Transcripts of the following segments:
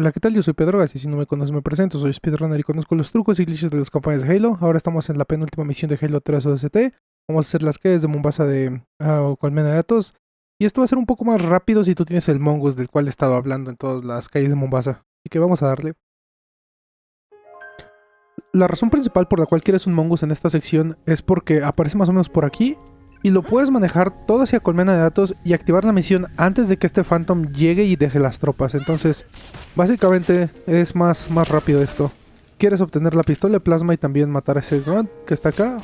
Hola, ¿qué tal? Yo soy Pedro, así si no me conoces me presento, soy speedrunner y conozco los trucos y glitches de las campañas de Halo. Ahora estamos en la penúltima misión de Halo 3 ODST. Vamos a hacer las calles de Mombasa de uh, Colmena de Datos. Y esto va a ser un poco más rápido si tú tienes el Mongoose del cual he estado hablando en todas las calles de Mombasa. Así que vamos a darle. La razón principal por la cual quieres un Mongoose en esta sección es porque aparece más o menos por aquí y lo puedes manejar todo hacia colmena de datos y activar la misión antes de que este Phantom llegue y deje las tropas. Entonces, básicamente es más, más rápido esto. Quieres obtener la pistola de plasma y también matar a ese grunt que está acá.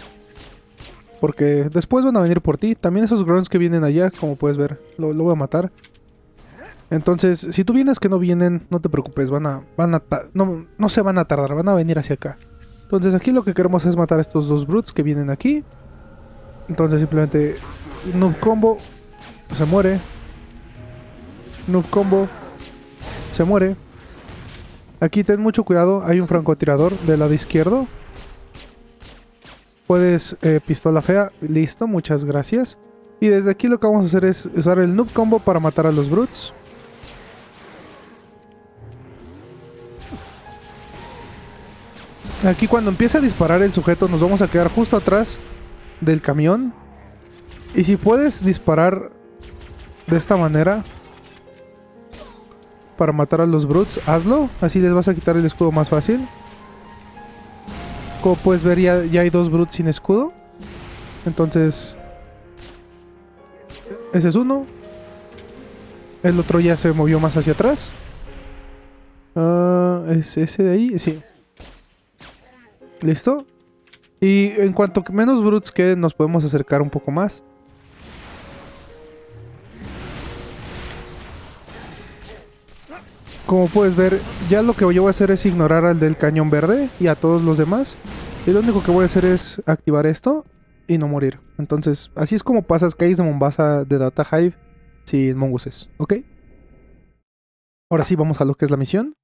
Porque después van a venir por ti. También esos grunts que vienen allá, como puedes ver, lo, voy a matar. Entonces, si tú vienes que no vienen, no te preocupes, van a, van a no, no se van a tardar, van a venir hacia acá. Entonces aquí lo que queremos es matar a estos dos brutes que vienen aquí. Entonces simplemente noob combo, se muere. Noob combo, se muere. Aquí ten mucho cuidado, hay un francotirador del lado izquierdo. Puedes eh, pistola fea, listo, muchas gracias. Y desde aquí lo que vamos a hacer es usar el noob combo para matar a los brutes. Aquí cuando empieza a disparar el sujeto nos vamos a quedar justo atrás del camión. Y si puedes disparar de esta manera para matar a los brutes, hazlo. Así les vas a quitar el escudo más fácil. Como puedes ver, ya, ya hay dos brutes sin escudo. Entonces... Ese es uno. El otro ya se movió más hacia atrás. Ah, ¿Es ese de ahí? Sí. ¿Listo? Y en cuanto menos brutes queden, nos podemos acercar un poco más. Como puedes ver, ya lo que yo voy a hacer es ignorar al del cañón verde y a todos los demás. Y lo único que voy a hacer es activar esto y no morir. Entonces, así es como pasas calles de Mombasa de Data Hive sin mongooses, ¿ok? Ahora sí, vamos a lo que es la misión.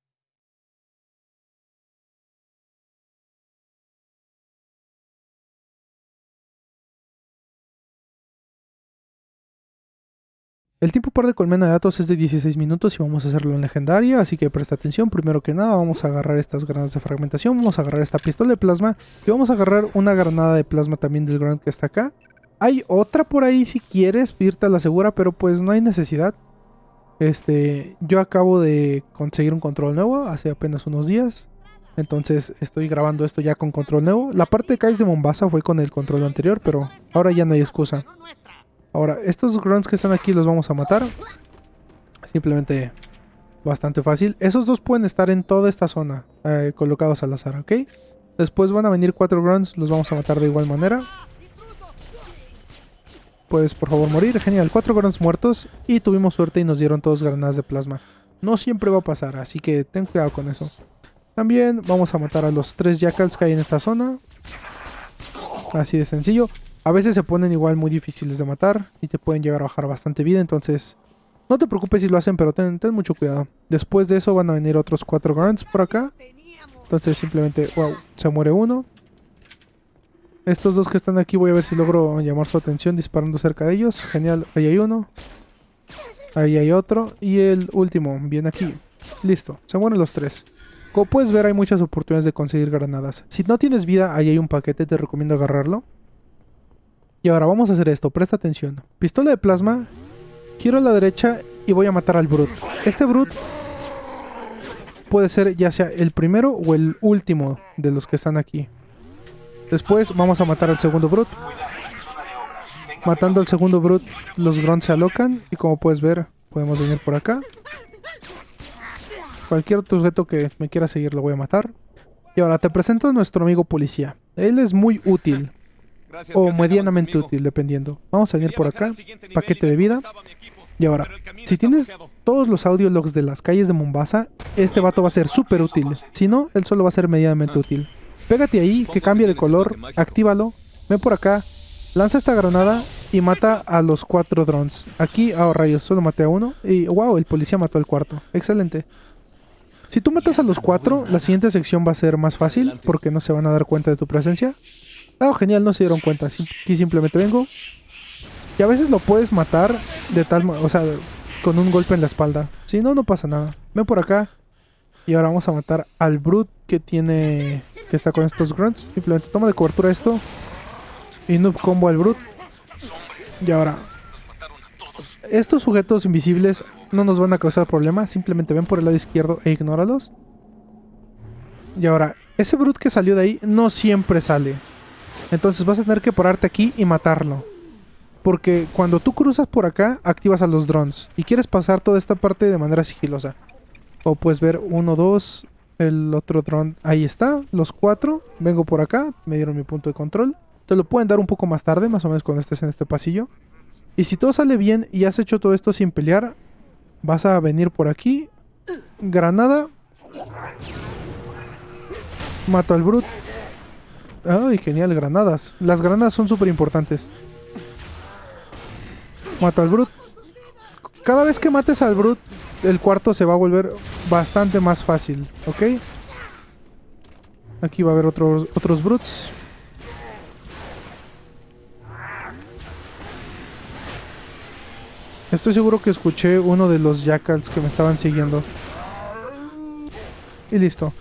El tiempo par de colmena de datos es de 16 minutos y vamos a hacerlo en legendaria, así que presta atención. Primero que nada vamos a agarrar estas granadas de fragmentación, vamos a agarrar esta pistola de plasma y vamos a agarrar una granada de plasma también del grunt que está acá. Hay otra por ahí si quieres, irte a la segura, pero pues no hay necesidad. Este, yo acabo de conseguir un control nuevo hace apenas unos días. Entonces estoy grabando esto ya con control nuevo. La parte de Kais de Mombasa fue con el control anterior, pero ahora ya no hay excusa. Ahora, estos grunts que están aquí los vamos a matar. Simplemente bastante fácil. Esos dos pueden estar en toda esta zona, eh, colocados al azar, ¿ok? Después van a venir cuatro grunts, los vamos a matar de igual manera. Puedes por favor morir, genial, cuatro grunts muertos y tuvimos suerte y nos dieron todos granadas de plasma. No siempre va a pasar, así que ten cuidado con eso. También vamos a matar a los tres jackals que hay en esta zona. Así de sencillo. A veces se ponen igual muy difíciles de matar y te pueden llegar a bajar bastante vida, entonces no te preocupes si lo hacen, pero ten, mucho cuidado. Después de eso van a venir otros cuatro grunts por acá. Entonces simplemente, wow, se muere uno. Estos dos que están aquí voy a ver si logro llamar su atención disparando cerca de ellos. Genial, ahí hay uno. Ahí hay otro. Y el último, viene aquí. Listo, se mueren los tres. Como puedes ver hay muchas oportunidades de conseguir granadas. Si no tienes vida, ahí hay un paquete, te recomiendo agarrarlo. Y ahora vamos a hacer esto, presta atención. Pistola de plasma, giro a la derecha y voy a matar al Brute. Este Brute puede ser ya sea el primero o el último de los que están aquí. Después vamos a matar al segundo Brute. Matando al segundo Brute, los Grunts se alocan y como puedes ver, podemos venir por acá. Cualquier otro sujeto que me quiera seguir lo voy a matar. Y ahora te presento a nuestro amigo policía. Él es muy útil o medianamente útil, dependiendo. Vamos a venir por acá, paquete de vida. Y ahora, si tienes todos los audio logs de las calles de Mombasa, este vato va a ser súper útil. Si no, él solo va a ser medianamente útil. Pégate ahí, que cambie de color, actívalo, ven por acá, lanza esta granada y mata a los cuatro drones. Aquí, oh rayos, solo maté a uno y wow, el policía mató al cuarto. Excelente. Si tú matas a los cuatro, la siguiente sección va a ser más fácil porque no se van a dar cuenta de tu presencia. Ah, genial, no se dieron cuenta. Aquí simplemente vengo. Y a veces lo puedes matar de tal... O sea, con un golpe en la espalda. Si no, no pasa nada. Ven por acá. Y ahora vamos a matar al Brute que tiene... Que está con estos grunts. Simplemente toma de cobertura esto. Y noob combo al Brute. Y ahora... Estos sujetos invisibles no nos van a causar problemas. Simplemente ven por el lado izquierdo e ignóralos. Y ahora, ese Brute que salió de ahí no siempre sale. Entonces vas a tener que pararte aquí y matarlo. Porque cuando tú cruzas por acá, activas a los drones. Y quieres pasar toda esta parte de manera sigilosa. O puedes ver uno, dos, el otro drone. Ahí está, los cuatro. Vengo por acá, me dieron mi punto de control. Te lo pueden dar un poco más tarde, más o menos cuando estés en este pasillo. Y si todo sale bien y has hecho todo esto sin pelear, vas a venir por aquí. Granada. Mato al Brute. Ay, genial, granadas. Las granadas son súper importantes. Mato al Brute. Cada vez que mates al Brute, el cuarto se va a volver bastante más fácil, ¿ok? Aquí va a haber otros, otros Brutes. Estoy seguro que escuché uno de los jackals que me estaban siguiendo. Y listo.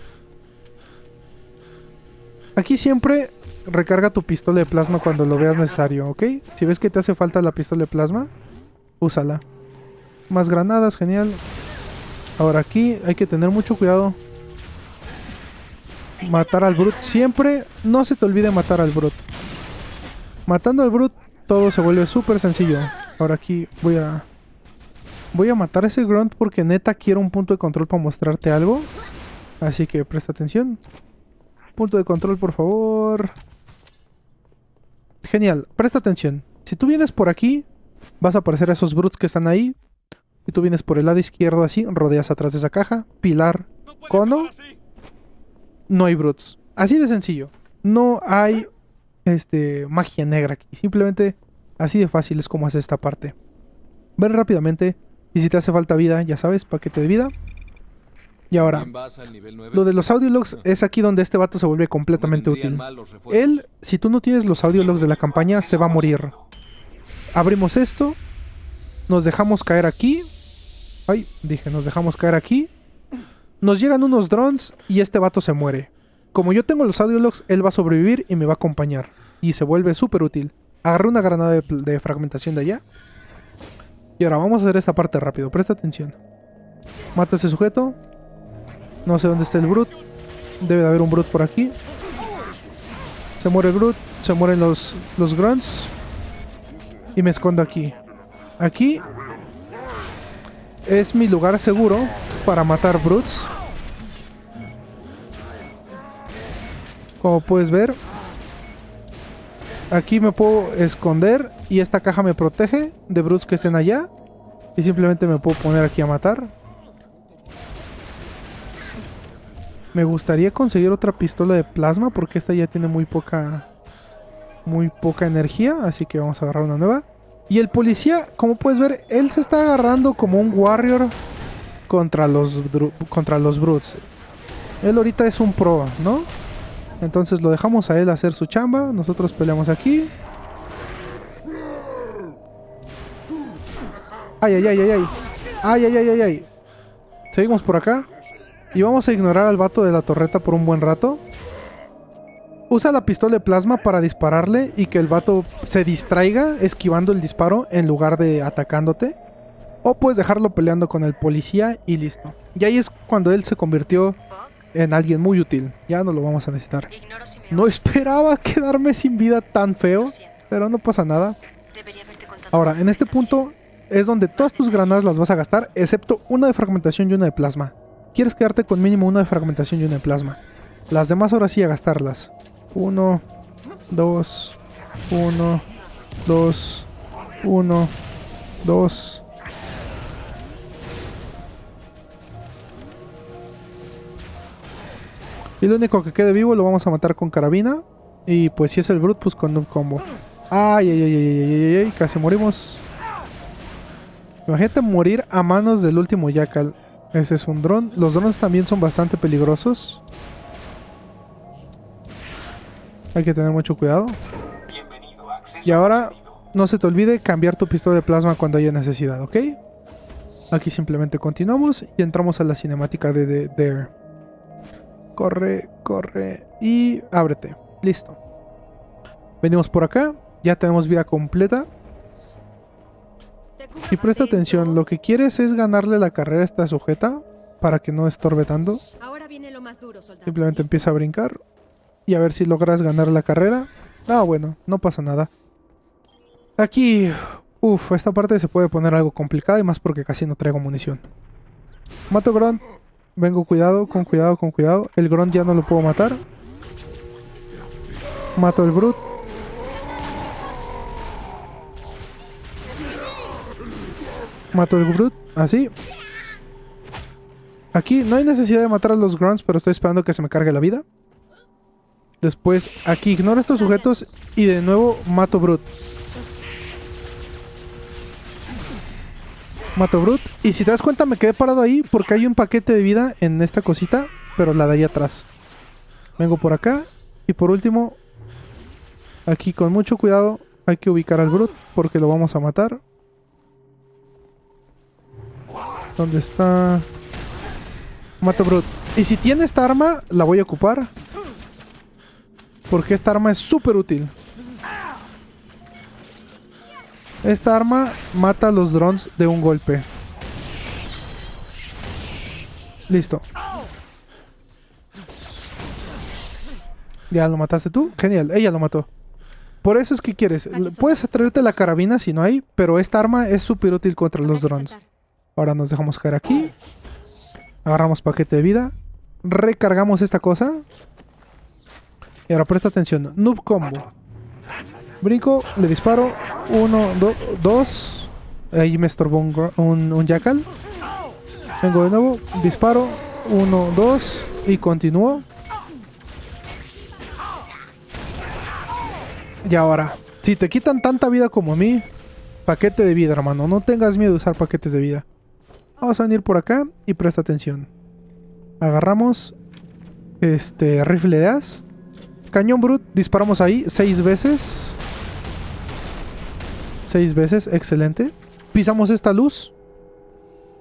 Aquí siempre recarga tu pistola de plasma cuando lo veas necesario, ¿ok? Si ves que te hace falta la pistola de plasma, úsala. Más granadas, genial. Ahora aquí hay que tener mucho cuidado. Matar al Brute. Siempre no se te olvide matar al Brute. Matando al Brute todo se vuelve súper sencillo. Ahora aquí voy a... Voy a matar a ese Grunt porque neta quiero un punto de control para mostrarte algo. Así que presta atención. Punto de control, por favor. Genial, presta atención. Si tú vienes por aquí, vas a aparecer a esos brutes que están ahí. Y tú vienes por el lado izquierdo así, rodeas atrás de esa caja. Pilar, cono. No hay brutes. Así de sencillo. No hay este, magia negra aquí. Simplemente así de fácil es como hace esta parte. Ven rápidamente. Y si te hace falta vida, ya sabes, paquete de vida. Y ahora, lo de los audiologs es aquí donde este vato se vuelve completamente útil. Él, si tú no tienes los audiologs de la campaña, se va a morir. Abrimos esto. Nos dejamos caer aquí. Ay, dije, nos dejamos caer aquí. Nos llegan unos drones y este vato se muere. Como yo tengo los audiologs, él va a sobrevivir y me va a acompañar. Y se vuelve súper útil. Agarré una granada de, de fragmentación de allá. Y ahora vamos a hacer esta parte rápido. Presta atención. Mata a ese sujeto. No sé dónde está el Brute. Debe de haber un Brute por aquí. Se muere el Brute. Se mueren los, los Grunts. Y me escondo aquí. Aquí es mi lugar seguro para matar Brutes. Como puedes ver. Aquí me puedo esconder y esta caja me protege de Brutes que estén allá. Y simplemente me puedo poner aquí a matar. Me gustaría conseguir otra pistola de plasma porque esta ya tiene muy poca muy poca energía, así que vamos a agarrar una nueva. Y el policía, como puedes ver, él se está agarrando como un warrior contra los contra los brutes. Él ahorita es un pro, ¿no? Entonces lo dejamos a él hacer su chamba, nosotros peleamos aquí. Ay, ay, ay, ay, ay. Ay, ay, ay, ay, ay. Seguimos por acá. Y vamos a ignorar al vato de la torreta por un buen rato. Usa la pistola de plasma para dispararle y que el vato se distraiga esquivando el disparo en lugar de atacándote. O puedes dejarlo peleando con el policía y listo. Y ahí es cuando él se convirtió en alguien muy útil. Ya no lo vamos a necesitar. No esperaba quedarme sin vida tan feo, pero no pasa nada. Ahora, en este punto es donde todas tus granadas las vas a gastar, excepto una de fragmentación y una de plasma quieres quedarte con mínimo una de fragmentación y una de plasma. Las demás ahora sí a gastarlas. 1, 2, 1, 2, 1, 2. Y lo único que quede vivo lo vamos a matar con carabina. Y pues si es el Brute, pues con un combo. Ay, ay, ay, ay, ay, ay, casi morimos. Imagínate morir a manos del último Jackal. Ese es un dron. Los drones también son bastante peligrosos. Hay que tener mucho cuidado. Y ahora, no se te olvide cambiar tu pistola de plasma cuando haya necesidad, ¿ok? Aquí simplemente continuamos y entramos a la cinemática de, de Corre, corre y ábrete. Listo. Venimos por acá. Ya tenemos vida completa. Y presta atención, lo que quieres es ganarle la carrera a esta sujeta para que no estorbe tanto. Simplemente empieza a brincar y a ver si logras ganar la carrera. Ah, bueno, no pasa nada. Aquí, uff, esta parte se puede poner algo complicada y más porque casi no traigo munición. Mato Grunt. Vengo cuidado, con cuidado, con cuidado. El Grunt ya no lo puedo matar. Mato el Brute. Mato el Brute, así. Aquí no hay necesidad de matar a los Grunts, pero estoy esperando que se me cargue la vida. Después, aquí ignoro estos sujetos y de nuevo mato Brute. Mato Brute. Y si te das cuenta me quedé parado ahí porque hay un paquete de vida en esta cosita, pero la de ahí atrás. Vengo por acá. Y por último, aquí con mucho cuidado hay que ubicar al Brute porque lo vamos a matar. ¿Dónde está? Mato Brute. Y si tiene esta arma, la voy a ocupar. Porque esta arma es súper útil. Esta arma mata a los drones de un golpe. Listo. ¿Ya lo mataste tú? Genial, ella lo mató. Por eso es que quieres. Puedes atraerte la carabina si no hay, pero esta arma es súper útil contra los drones. Ahora nos dejamos caer aquí. Agarramos paquete de vida. Recargamos esta cosa. Y ahora presta atención. Noob combo. Brinco, le disparo. Uno, dos. Ahí me estorbó un, un, jackal. Vengo de nuevo. Disparo. Uno, dos. Y continúo. Y ahora, si te quitan tanta vida como a mí, paquete de vida, hermano. No tengas miedo de usar paquetes de vida. Vamos a venir por acá y presta atención. Agarramos este rifle de as. Cañón brut, disparamos ahí seis veces. Seis veces, excelente. Pisamos esta luz.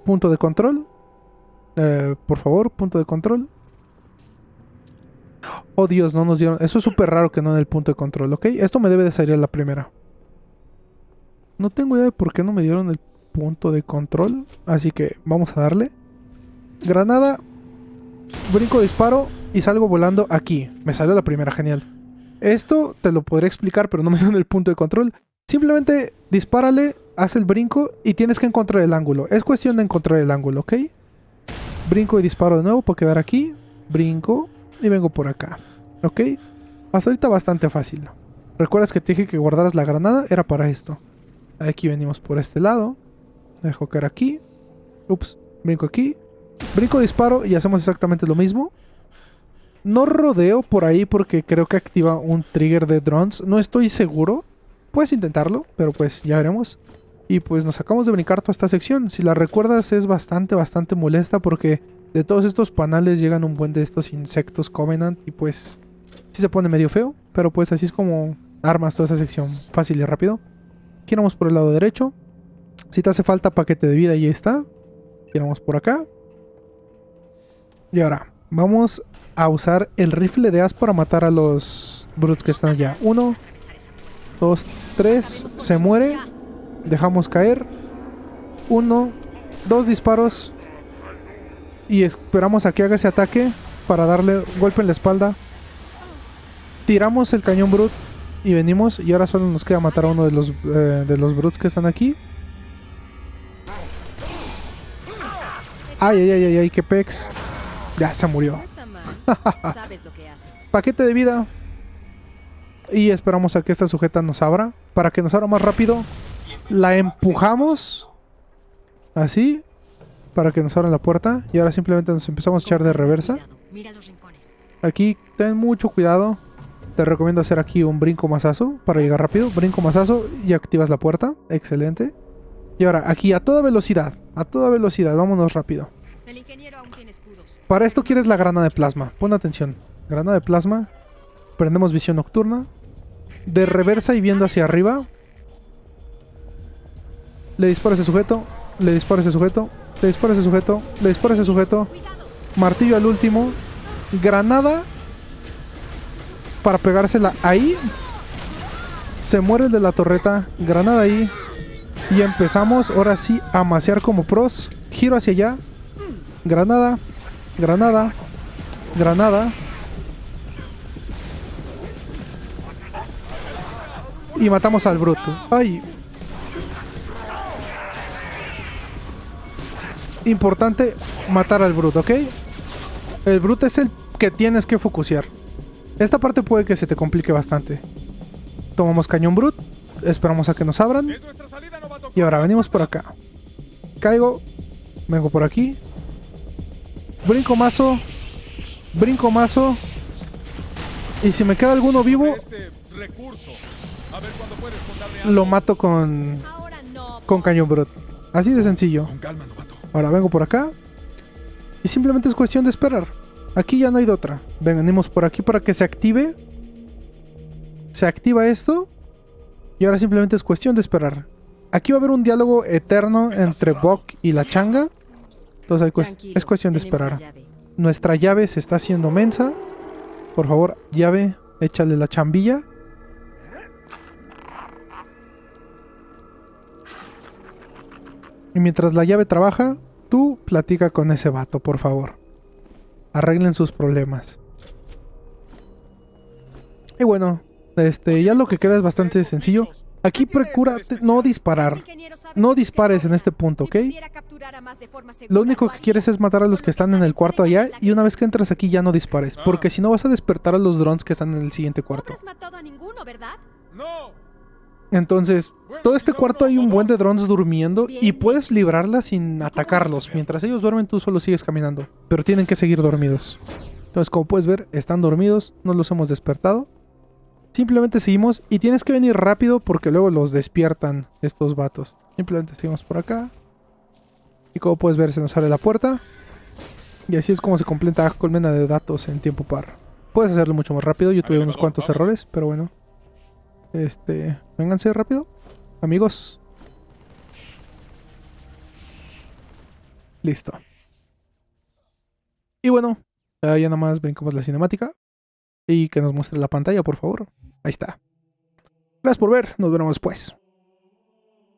Punto de control. Eh, por favor, punto de control. Oh Dios, no nos dieron... Eso es súper raro que no en el punto de control, ¿ok? Esto me debe de salir a la primera. No tengo idea de por qué no me dieron el punto de control. Así que vamos a darle. Granada. Brinco, disparo y salgo volando aquí. Me salió la primera, genial. Esto te lo podré explicar, pero no me dan el punto de control. Simplemente dispárale, haz el brinco y tienes que encontrar el ángulo. Es cuestión de encontrar el ángulo, ¿ok? Brinco y disparo de nuevo para quedar aquí. Brinco y vengo por acá. ¿Ok? Hasta ahorita bastante fácil. ¿Recuerdas que te dije que guardaras la granada? Era para esto. Aquí venimos por este lado. Dejo caer aquí. Ups, brinco aquí. Brinco, disparo y hacemos exactamente lo mismo. No rodeo por ahí porque creo que activa un trigger de drones. No estoy seguro. Puedes intentarlo, pero pues ya veremos. Y pues nos acabamos de brincar toda esta sección. Si la recuerdas es bastante, bastante molesta porque de todos estos panales llegan un buen de estos insectos Covenant y pues sí se pone medio feo. Pero pues así es como armas toda esa sección fácil y rápido. Giramos por el lado derecho. Si te hace falta paquete de vida, ahí está. Giramos por acá. Y ahora, vamos a usar el rifle de as para matar a los brutes que están allá. Uno, dos, tres. Se muere. Dejamos caer. Uno, dos disparos. Y esperamos a que haga ese ataque para darle golpe en la espalda. Tiramos el cañón brut y venimos. Y ahora solo nos queda matar a uno de los, eh, de los brutes que están aquí. Ay, ay, ay, ay, ay, qué pex. Ya se murió. Paquete de vida. Y esperamos a que esta sujeta nos abra. Para que nos abra más rápido. La empujamos. Así. Para que nos abra la puerta. Y ahora simplemente nos empezamos a echar de reversa. Aquí ten mucho cuidado. Te recomiendo hacer aquí un brinco masazo para llegar rápido. Brinco masazo y activas la puerta. Excelente. Y ahora, aquí a toda velocidad. A toda velocidad, vámonos rápido. Para esto quieres la grana de plasma. Pon atención. Grana de plasma. Prendemos visión nocturna. De reversa y viendo hacia arriba. Le disparo a ese sujeto. Le disparo a ese sujeto. Le disparo a ese sujeto. Le disparo a ese sujeto. Martillo al último. Granada. Para pegársela ahí. Se muere el de la torreta. Granada ahí. Y empezamos ahora sí a macear como pros. Giro hacia allá. Granada. Granada. Granada. Y matamos al bruto. Ay. Importante matar al bruto, ¿ok? El bruto es el que tienes que focusear. Esta parte puede que se te complique bastante. Tomamos cañón brut. Esperamos a que nos abran. Y ahora venimos por acá. Caigo. Vengo por aquí. Brinco mazo. Brinco mazo. Y si me queda alguno vivo, Este lo mato con, con cañón brut. Así de sencillo. Con calma, novato. Ahora vengo por acá. Y simplemente es cuestión de esperar. Aquí ya no hay de otra. Venimos por aquí para que se active. Se activa esto. Y ahora simplemente es cuestión de esperar. Aquí va a haber un diálogo eterno entre. Bok y la changa. Entonces es cuestión de esperar. llave. Nuestra llave se está haciendo mensa. Por favor, llave, échale la chambilla. Y mientras la llave trabaja, tú platica con ese vato, por favor. Arreglen sus problemas. Y bueno, este, ya lo que queda es bastante sencillo. Aquí procura no disparar. Este No dispares en este punto, ¿ok? Lo único que quieres es matar a los que están en el cuarto allá y una vez que entras aquí ya no dispares, porque si no vas a despertar a los drones que están en el siguiente cuarto. Entonces, todo este cuarto hay un buen de drones durmiendo y puedes librarla sin atacarlos. Mientras ellos duermen tú solo sigues caminando, pero tienen que seguir dormidos. Entonces, como puedes ver, están dormidos, no los hemos despertado. Simplemente seguimos y tienes que venir rápido porque luego los despiertan estos vatos. Simplemente seguimos por acá. Y como puedes ver, se nos abre la puerta. Y así es como se completa colmena de datos en tiempo par. Puedes hacerlo mucho más rápido. Yo tuve unos cuantos errores, pero bueno. Este, vénganse rápido, amigos. Listo. Y bueno, ya ya nada más brincamos la cinemática. Y que nos muestre la pantalla, por favor. Ahí está. Gracias por ver. Nos vemos después.